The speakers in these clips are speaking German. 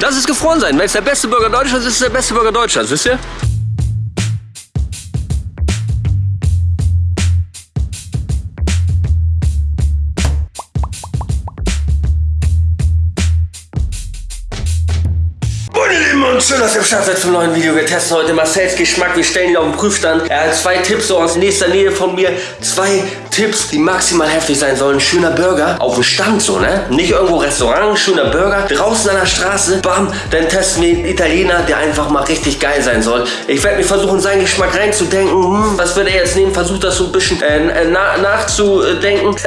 Das ist gefroren sein. Wenn es der beste Burger Deutschlands ist, ist es der beste Burger Deutschlands, wisst ihr? und schön, dass ihr Start seid zum neuen Video. Wir testen heute Marcells Geschmack. Wir stellen ihn auf den Prüfstand. Er hat zwei Tipps so aus nächster Nähe von mir. Zwei Tipps, die maximal heftig sein sollen. Schöner Burger auf dem Stand so, ne? Nicht irgendwo Restaurant, schöner Burger. Draußen an der Straße, bam, dann testen wir einen Italiener, der einfach mal richtig geil sein soll. Ich werde mir versuchen, seinen Geschmack reinzudenken. Hm, was wird er jetzt nehmen? Versucht das so ein bisschen äh, na nachzudenken.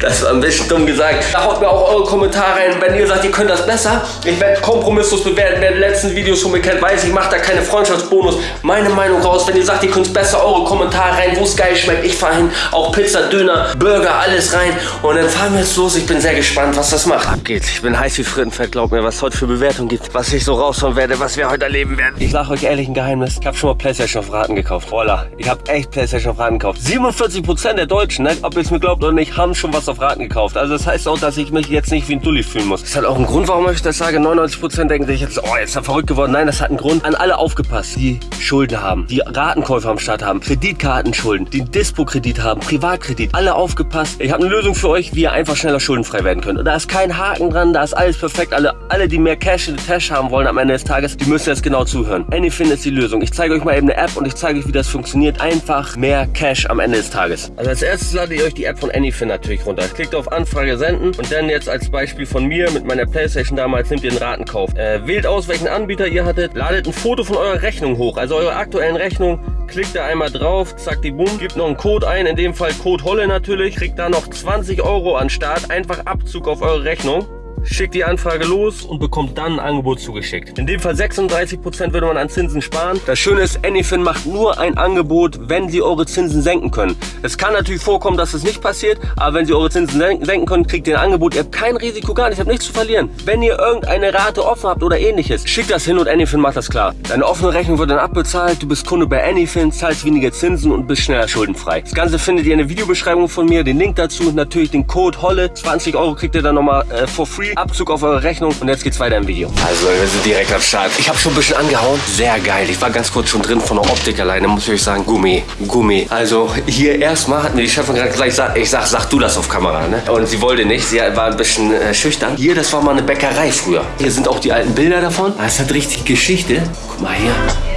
Das war ein bisschen dumm gesagt. Da haut mir auch eure Kommentare rein, wenn ihr sagt, ihr könnt das besser. Ich werde kompromisslos bewerten. Wer die letzten Videos von mir kennt, weiß, ich mache da keine Freundschaftsbonus. Meine Meinung raus. Wenn ihr sagt, ihr könnt es besser, eure Kommentare rein, wo es geil schmeckt. Ich fahre hin. Auch Pizza, Döner, Burger, alles rein. Und dann fahren wir jetzt los. Ich bin sehr gespannt, was das macht. Ab geht's. Ich bin heiß wie Frittenfett. Glaubt mir, was es heute für Bewertung gibt. Was ich so raushauen werde, was wir heute erleben werden. Ich sage euch ehrlich ein Geheimnis. Ich habe schon mal Playstation auf Raten gekauft. Voila. Ich habe echt Playstation auf Raten gekauft. 47% der Deutschen, ne? ob ihr es mir glaubt oder nicht, haben schon was auf Raten gekauft. Also das heißt auch, dass ich mich jetzt nicht wie ein Dulli fühlen muss. Das halt auch ein Grund, warum ich das sage. 99% denken sich jetzt, oh, jetzt ist er verrückt geworden. Nein, das hat einen Grund. An alle aufgepasst, die Schulden haben, die Ratenkäufer am Start haben, Kreditkartenschulden, die Dispo-Kredit haben, Privatkredit. Alle aufgepasst. Ich habe eine Lösung für euch, wie ihr einfach schneller schuldenfrei werden könnt. Und da ist kein Haken dran, da ist alles perfekt. Alle, alle die mehr Cash in the Tash haben wollen am Ende des Tages, die müssen jetzt genau zuhören. Anyfin ist die Lösung. Ich zeige euch mal eben eine App und ich zeige euch, wie das funktioniert. Einfach mehr Cash am Ende des Tages. Also als erstes lade ich euch die App von Anyfin natürlich runter. Klickt auf Anfrage senden und dann jetzt als Beispiel von mir mit meiner Playstation damals nehmt ihr einen Ratenkauf. Äh, wählt aus, welchen Anbieter ihr hattet, ladet ein Foto von eurer Rechnung hoch, also eure aktuellen Rechnung. Klickt da einmal drauf, zack die Boom, gibt noch einen Code ein, in dem Fall Code Holle natürlich. Kriegt da noch 20 Euro an Start, einfach Abzug auf eure Rechnung schickt die Anfrage los und bekommt dann ein Angebot zugeschickt. In dem Fall 36% würde man an Zinsen sparen. Das Schöne ist, Anyfin macht nur ein Angebot, wenn sie eure Zinsen senken können. Es kann natürlich vorkommen, dass es das nicht passiert, aber wenn sie eure Zinsen senken können, kriegt ihr ein Angebot. Ihr habt kein Risiko, gar nicht, ihr habt nichts zu verlieren. Wenn ihr irgendeine Rate offen habt oder ähnliches, schickt das hin und Anyfin macht das klar. Deine offene Rechnung wird dann abbezahlt, du bist Kunde bei Anyfin, zahlst weniger Zinsen und bist schneller schuldenfrei. Das Ganze findet ihr in der Videobeschreibung von mir, den Link dazu, natürlich den Code HOLLE, 20 Euro kriegt ihr dann nochmal äh, for free. Abzug auf eure Rechnung und jetzt geht's weiter im Video. Also wir sind direkt am Start. Ich habe schon ein bisschen angehauen. Sehr geil. Ich war ganz kurz schon drin von der Optik alleine, muss ich euch sagen. Gummi, Gummi. Also hier erstmal hat mir die Chefin gerade gleich gesagt, ich sag, sag du das auf Kamera. Ne? Und sie wollte nicht. Sie war ein bisschen äh, schüchtern. Hier, das war mal eine Bäckerei früher. Hier sind auch die alten Bilder davon. Das hat richtig Geschichte. Guck mal hier.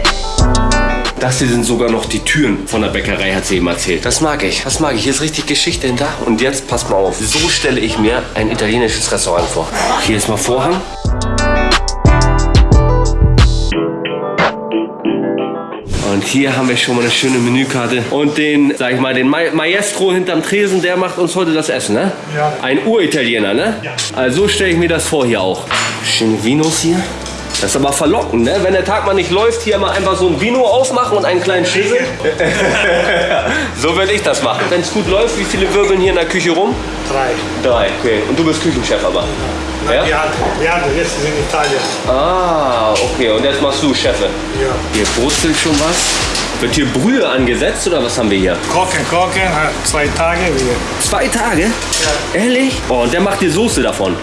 Das hier sind sogar noch die Türen von der Bäckerei, hat sie ihm erzählt. Das mag ich. Das mag ich. Hier ist richtig Geschichte hinter. Und jetzt, passt mal auf. So stelle ich mir ein italienisches Restaurant vor. Hier ist mal Vorhang. Und hier haben wir schon mal eine schöne Menükarte. Und den, sag ich mal, den Ma Maestro hinterm Tresen, der macht uns heute das Essen, ne? Ja. Ein Uritaliener, ne? Ja. Also so stelle ich mir das vor hier auch. Schöne Vinos hier. Das ist aber verlockend, ne? Wenn der Tag mal nicht läuft, hier mal einfach so ein Vino aufmachen und einen kleinen Schäsel. so würde ich das machen. Wenn es gut läuft, wie viele wirbeln hier in der Küche rum? Drei. Drei, okay. Und du bist Küchenchef aber? Ja. Ja? Ja, ja jetzt ist in Italien. Ah, okay. Und jetzt machst du Chefe? Ja. Hier brutzelt schon was. Wird hier Brühe angesetzt oder was haben wir hier? Kochen, kochen, zwei Tage wieder. Zwei Tage? Ja. Ehrlich? Oh, und der macht die Soße davon.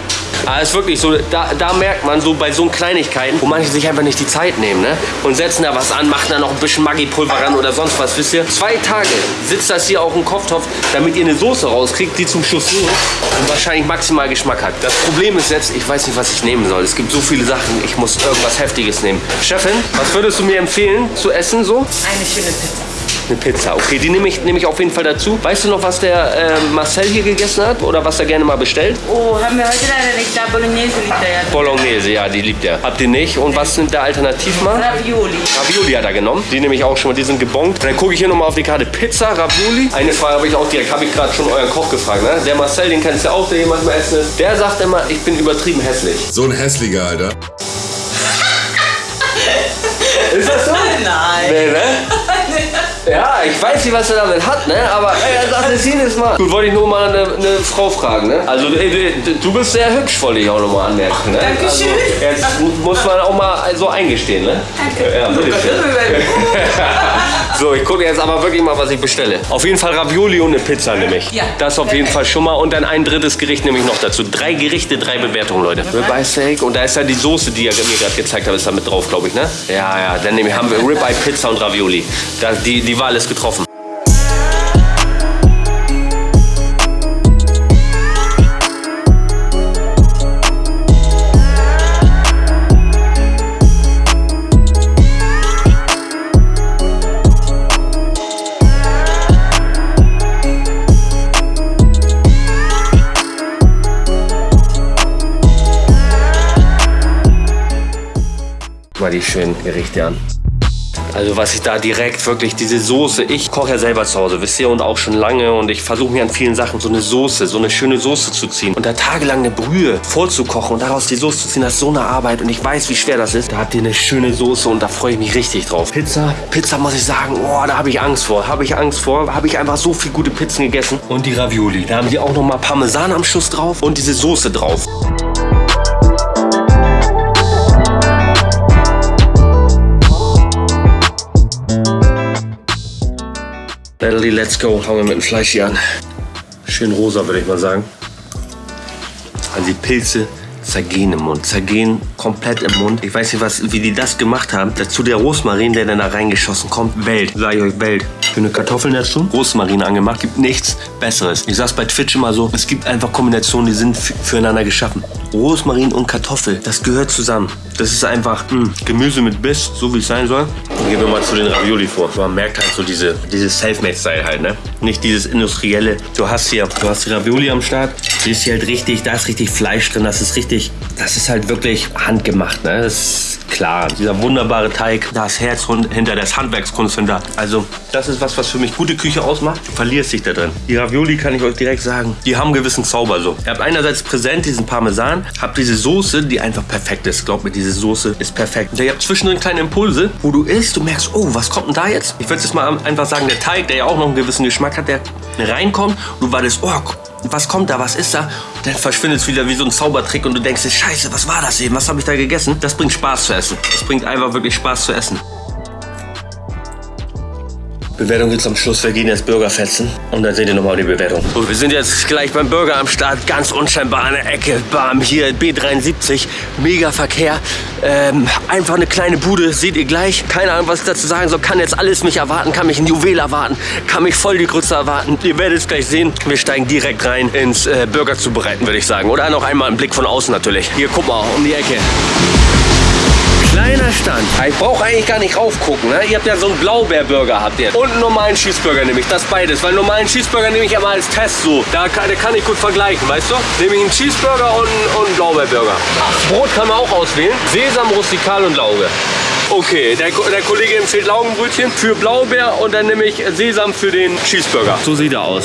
Aber es ist wirklich so, da, da merkt man so bei so Kleinigkeiten, wo manche sich einfach nicht die Zeit nehmen, ne? Und setzen da was an, machen da noch ein bisschen Maggi-Pulver ran oder sonst was, wisst ihr? Zwei Tage sitzt das hier auf dem Kochtopf, damit ihr eine Soße rauskriegt, die zum Schluss und wahrscheinlich maximal Geschmack hat. Das Problem ist jetzt, ich weiß nicht, was ich nehmen soll. Es gibt so viele Sachen, ich muss irgendwas Heftiges nehmen. Chefin, was würdest du mir empfehlen zu essen so? Eine schöne Pizza. Eine Pizza, okay, die nehme ich, nehm ich auf jeden Fall dazu. Weißt du noch, was der äh, Marcel hier gegessen hat oder was er gerne mal bestellt? Oh, haben wir heute leider nicht. Da Bolognese liegt er ja. Bolognese, ja, die liebt er. Habt ihr nicht? Und was nimmt der alternativ mal? Ravioli. Ravioli hat er genommen. Die nehme ich auch schon mal, die sind gebongt. Und dann gucke ich hier nochmal auf die Karte Pizza, Ravioli. Eine Frage habe ich auch direkt, habe ich gerade schon euren Koch gefragt. Ne? Der Marcel, den kennst du ja auch, der hier manchmal essen ist. Der sagt immer, ich bin übertrieben hässlich. So ein hässlicher, Alter. Ist das so? Nein. Nee, ne? Ja, ich weiß nicht, was er damit hat, ne? Aber ey, er sagt es jedes Mal. Gut, wollte ich nur mal eine, eine Frau fragen, ne? Also ey, du, du bist sehr hübsch, wollte ich auch noch mal anmerken, ne? Dankeschön. Also, jetzt muss man auch mal so eingestehen, ne? Danke. Ja, bitteschön. So, ich gucke jetzt aber wirklich mal, was ich bestelle. Auf jeden Fall Ravioli und eine Pizza nehme ich. Ja. Das auf jeden Fall schon mal. Und dann ein drittes Gericht nehme ich noch dazu. Drei Gerichte, drei Bewertungen, Leute. Ribeye Steak. Und da ist ja die Soße, die ihr mir gerade gezeigt habt, ist da mit drauf, glaube ich, ne? Ja, ja. Dann nehme ich, haben wir Ribeye, Pizza und Ravioli. Da, die, die Wahl ist getroffen. Mal die schönen Gerichte an. Also was ich da direkt wirklich, diese Soße, ich koche ja selber zu Hause, wisst ihr, und auch schon lange und ich versuche mir an vielen Sachen so eine Soße, so eine schöne Soße zu ziehen und da tagelang eine Brühe vorzukochen und daraus die Soße zu ziehen, das ist so eine Arbeit und ich weiß, wie schwer das ist. Da habt ihr eine schöne Soße und da freue ich mich richtig drauf. Pizza, Pizza muss ich sagen, oh, da habe ich Angst vor, habe ich Angst vor, habe ich einfach so viel gute Pizzen gegessen. Und die Ravioli, da haben die auch noch mal Parmesan am Schuss drauf und diese Soße drauf. Natalie, let's go. Fangen wir mit dem Fleisch hier an. Schön rosa, würde ich mal sagen. Also die Pilze zergehen im Mund, zergehen komplett im Mund. Ich weiß nicht, was, wie die das gemacht haben. Dazu der Rosmarin, der dann da reingeschossen kommt. Welt, sage ich euch, Welt. Schöne Kartoffeln dazu, Rosmarin angemacht. Gibt nichts Besseres. Ich sag's bei Twitch immer so, es gibt einfach Kombinationen, die sind füreinander geschaffen. Rosmarin und Kartoffel, das gehört zusammen. Das ist einfach mh, Gemüse mit Biss, so wie es sein soll. Gehen wir mal zu den Ravioli vor. Man merkt halt so diese, dieses Selfmade-Style halt, ne? Nicht dieses industrielle. Du hast hier, du hast die Ravioli am Start. Die ist hier halt richtig, da ist richtig Fleisch drin. Das ist richtig, das ist halt wirklich handgemacht, ne? Das ist klar. Dieser wunderbare Teig, das Herz hinter, das Handwerkskunst hinter. Also, das ist was, was für mich gute Küche ausmacht. Du verlierst dich da drin. Die Ravioli kann ich euch direkt sagen, die haben einen gewissen Zauber so. Ihr habt einerseits präsent diesen Parmesan, habt diese Soße, die einfach perfekt ist. Glaubt mir, diese Soße ist perfekt. Und ihr habt zwischendrin kleine Impulse, wo du isst, du merkst, oh, was kommt denn da jetzt? Ich würde jetzt mal einfach sagen, der Teig, der ja auch noch einen gewissen Geschmack hat, der reinkommt und du wartest, oh, was kommt da, was ist da? Und dann verschwindet es wieder wie so ein Zaubertrick und du denkst dir, scheiße, was war das eben? Was habe ich da gegessen? Das bringt Spaß zu essen. Das bringt einfach wirklich Spaß zu essen. Bewertung gibt's am Schluss. Wir gehen jetzt Burger fetzen und dann seht ihr nochmal die Bewertung. So, wir sind jetzt gleich beim Burger am Start. Ganz unscheinbar an der Ecke. Bam, hier B73. Mega Verkehr. Ähm, einfach eine kleine Bude. Seht ihr gleich. Keine Ahnung, was ich dazu sagen soll. Kann jetzt alles mich erwarten. Kann mich ein Juwel erwarten. Kann mich voll die Grütze erwarten. Ihr werdet es gleich sehen. Wir steigen direkt rein ins äh, Burger zubereiten, würde ich sagen. Oder noch einmal einen Blick von außen natürlich. Hier, guck mal, um die Ecke. Kleiner Stand. Ich brauche eigentlich gar nicht raufgucken. Ne? Ihr habt ja so einen Blaubeerburger habt ihr. Und einen normalen Cheeseburger nehme ich. Das beides. Weil einen normalen Cheeseburger nehme ich immer als Test so. Da kann, da kann ich gut vergleichen, weißt du? Nehme ich einen Cheeseburger und, und einen Blaubeerburger. Brot kann man auch auswählen. Sesam, Rustikal und Lauge. Okay, der, der Kollege empfiehlt Laugenbrötchen für Blaubeer und dann nehme ich Sesam für den Cheeseburger. So sieht er aus.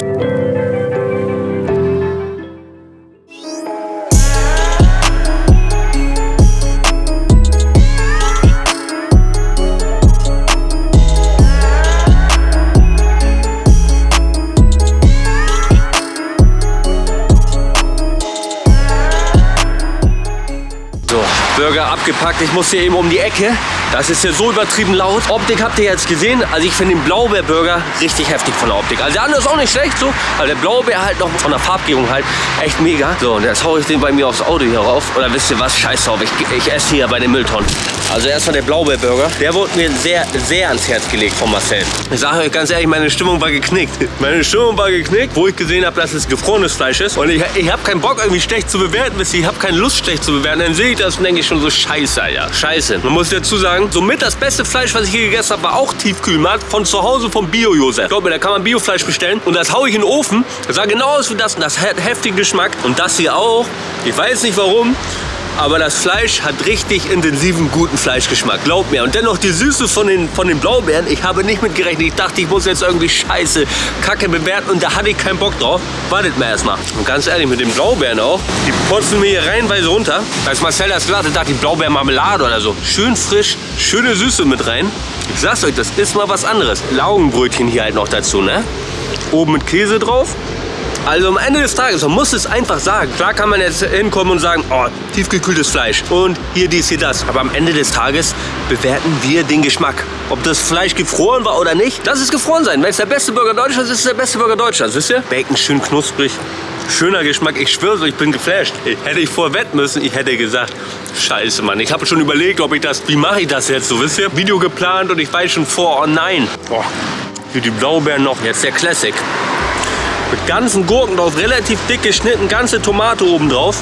Burger abgepackt. Ich muss hier eben um die Ecke. Das ist hier so übertrieben laut. Optik habt ihr jetzt gesehen. Also ich finde den Blaubeer-Burger richtig heftig von der Optik. Also der andere ist auch nicht schlecht so. Aber der Blaubeer halt noch von der Farbgebung halt echt mega. So, und jetzt haue ich den bei mir aufs Auto hier rauf. Oder wisst ihr was? Scheiß drauf. Ich, ich esse hier bei den Mülltonnen. Also erstmal der Blaubeer-Burger. Der wurde mir sehr, sehr ans Herz gelegt von Marcel. Ich sage euch ganz ehrlich, meine Stimmung war geknickt. Meine Stimmung war geknickt, wo ich gesehen habe, dass es gefrorenes Fleisch ist. Und ich, ich habe keinen Bock irgendwie schlecht zu bewerten. Wisst ihr, ich habe keine Lust schlecht zu bewerten. Dann sehe ich das und denke ich schon so, scheiße, Alter. Scheiße. Man muss dazu sagen, somit das beste Fleisch, was ich hier gegessen habe, war auch Tiefkühlmarkt von zu Hause vom Bio-Josef. Glaub mir, da kann man Biofleisch bestellen. Und das haue ich in den Ofen. Das sah genau aus wie das. Und das hat heftigen Geschmack. Und das hier auch. Ich weiß nicht warum. Aber das Fleisch hat richtig intensiven, guten Fleischgeschmack. Glaub mir. Und dennoch die Süße von den, von den Blaubeeren. Ich habe nicht mit gerechnet. Ich dachte, ich muss jetzt irgendwie scheiße Kacke bewerten. Und da hatte ich keinen Bock drauf. Wartet mal erstmal. Und ganz ehrlich, mit den Blaubeeren auch. Die putzen mir hier reihenweise runter. Als Marcel das gesagt hat, dachte ich Blaubeermarmelade oder so. Schön frisch, schöne Süße mit rein. Ich sag's euch, das ist mal was anderes. Laugenbrötchen hier halt noch dazu, ne? Oben mit Käse drauf. Also am Ende des Tages, man muss es einfach sagen. Klar kann man jetzt hinkommen und sagen, oh, tiefgekühltes Fleisch und hier dies, hier das. Aber am Ende des Tages bewerten wir den Geschmack. Ob das Fleisch gefroren war oder nicht, das ist gefroren sein. Wenn es der beste Burger Deutschlands ist, ist es der beste Burger Deutschlands, wisst ihr? Bacon schön knusprig. Schöner Geschmack, ich schwöre, ich bin geflasht. Hätte ich vorher müssen, ich hätte gesagt, scheiße, Mann. Ich habe schon überlegt, ob ich das, wie mache ich das jetzt so, wisst ihr? Video geplant und ich weiß schon vor, oh nein. Boah, hier die Blaubeeren noch, jetzt der Classic. Mit ganzen Gurken drauf, relativ dick geschnitten, ganze Tomate oben drauf.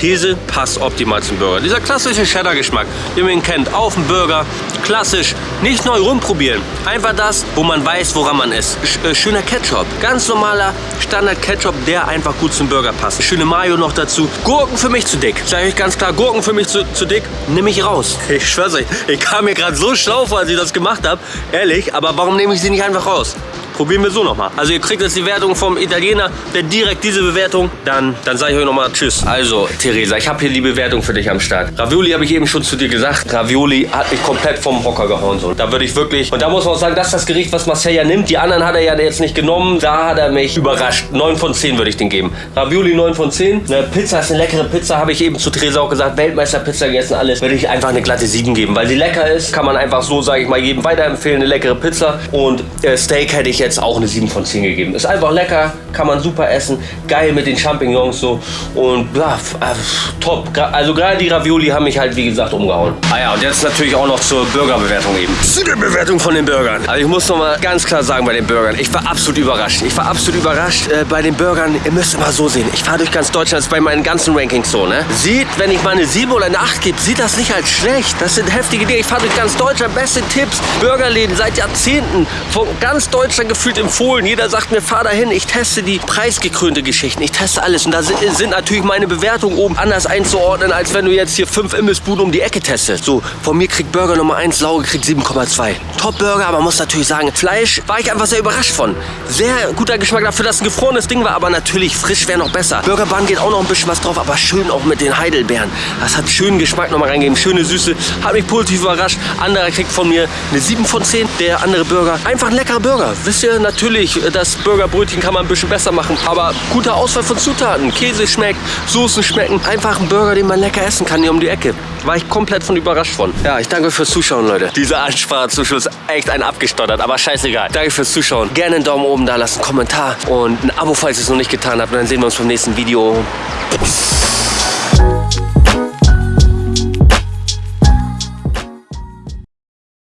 Käse passt optimal zum Burger. Dieser klassische Cheddar-Geschmack, den man ihn kennt, auf dem Burger, klassisch, nicht neu rumprobieren. Einfach das, wo man weiß, woran man ist. Äh, schöner Ketchup, ganz normaler Standard-Ketchup, der einfach gut zum Burger passt. Schöne Mayo noch dazu. Gurken für mich zu dick. Sage ich ganz klar, Gurken für mich zu, zu dick, nehme ich raus. Ich schwör's euch, ich kam mir gerade so schlau vor, als ich das gemacht habe. Ehrlich, aber warum nehme ich sie nicht einfach raus? Probieren wir so nochmal. Also ihr kriegt jetzt die Wertung vom Italiener, der direkt diese Bewertung. Dann, dann sage ich euch nochmal Tschüss. Also Theresa, ich habe hier die Bewertung für dich am Start. Ravioli habe ich eben schon zu dir gesagt. Ravioli hat mich komplett vom Hocker gehauen. So. Da würde ich wirklich, und da muss man auch sagen, das ist das Gericht, was Marcel ja nimmt. Die anderen hat er ja jetzt nicht genommen. Da hat er mich überrascht. 9 von 10 würde ich den geben. Ravioli 9 von 10. Eine Pizza ist eine leckere Pizza, habe ich eben zu Theresa auch gesagt. Weltmeisterpizza gegessen, alles. Würde ich einfach eine glatte 7 geben. Weil sie lecker ist, kann man einfach so, sage ich mal, jedem weiterempfehlen. Eine leckere Pizza. Und äh, Steak hätte ich jetzt auch eine 7 von 10 10 gegeben. Ist einfach lecker, kann man super essen, geil mit den Champignons so und ja, äh, top. Also gerade die Ravioli haben mich halt wie gesagt umgehauen. Ah ja, und jetzt natürlich auch noch zur Burgerbewertung eben. Zu der Bewertung von den Burgern. Also ich muss noch mal ganz klar sagen bei den Burgern, ich war absolut überrascht. Ich war absolut überrascht äh, bei den Burgern. Ihr müsst mal so sehen. Ich fahre durch ganz Deutschland, das ist bei meinen ganzen Rankings so, ne? Sieht, wenn ich mal eine 7 oder eine 8 gebe, sieht das nicht als schlecht. Das sind heftige Dinge. Ich fahre durch ganz Deutschland, beste Tipps, Burgerläden seit Jahrzehnten von ganz Deutschland gefühlt empfohlen. Jeder sagt mir, fahr dahin, ich teste die preisgekrönte Geschichten, ich teste alles. Und da sind natürlich meine Bewertungen oben anders einzuordnen, als wenn du jetzt hier fünf Imbissbuden um die Ecke testest. So, von mir kriegt Burger Nummer 1, Lauge kriegt 7,2. Top Burger, aber muss natürlich sagen, Fleisch war ich einfach sehr überrascht von. Sehr guter Geschmack dafür, dass ein gefrorenes Ding war, aber natürlich frisch wäre noch besser. Burgerbahn geht auch noch ein bisschen was drauf, aber schön auch mit den Heidelbeeren. Das hat schönen Geschmack nochmal reingegeben, schöne Süße, hat mich positiv überrascht. Anderer kriegt von mir eine 7 von 10, der andere Burger. Einfach ein leckerer Burger. Wisst ihr, natürlich, das Burgerbrötchen kann man ein bisschen besser machen. Aber gute Auswahl von Zutaten. Käse schmeckt, Soßen schmecken. Einfach ein Burger, den man lecker essen kann hier um die Ecke. War ich komplett von überrascht von. Ja, ich danke fürs Zuschauen, Leute. Diese Ansprache zum Schluss echt ein abgestottert, aber scheißegal. Danke fürs Zuschauen. Gerne einen Daumen oben da lassen, einen Kommentar und ein Abo, falls ihr es noch nicht getan habt. Und dann sehen wir uns beim nächsten Video. Peace.